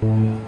Thank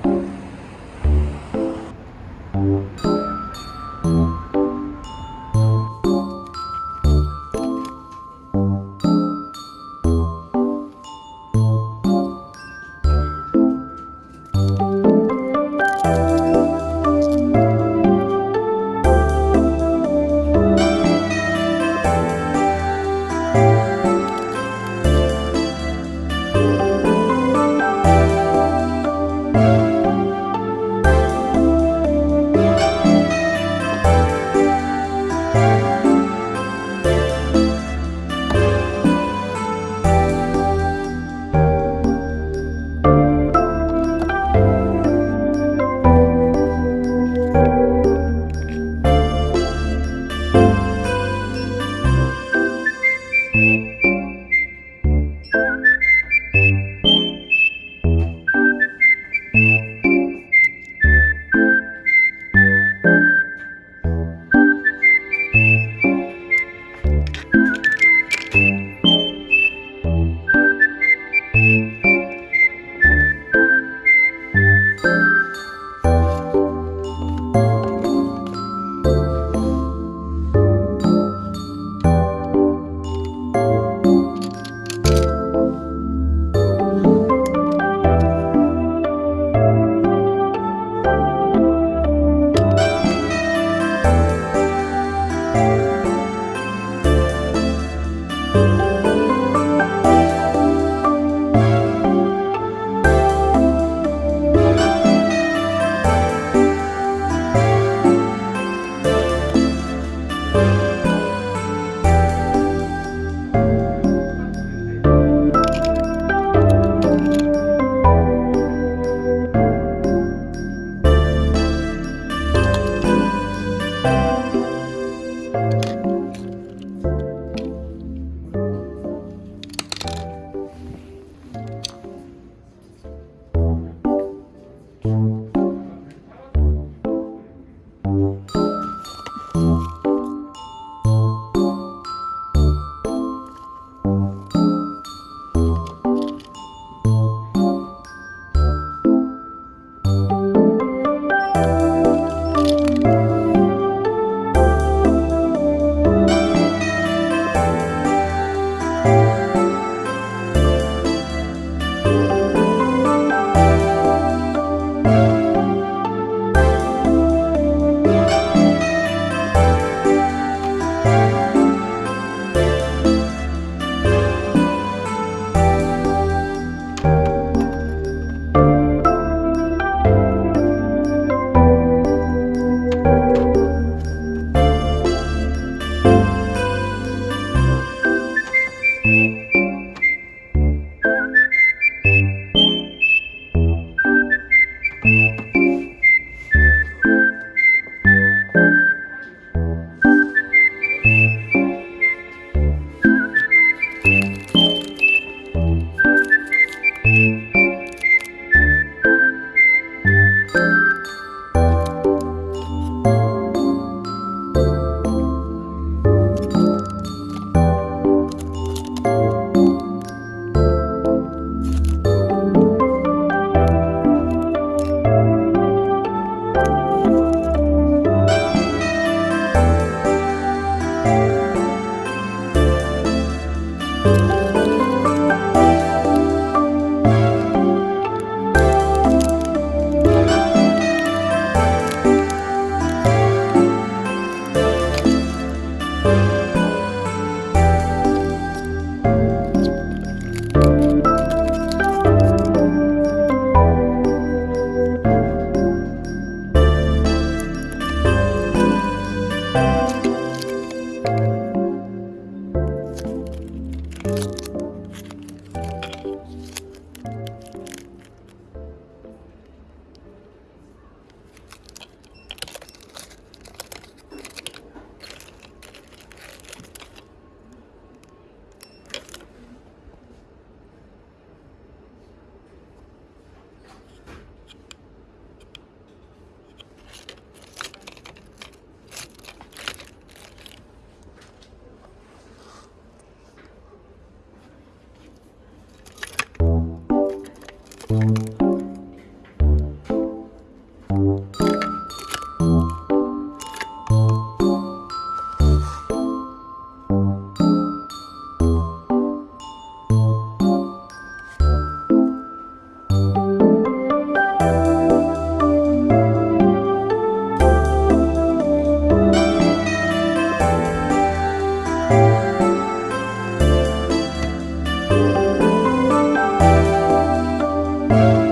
Música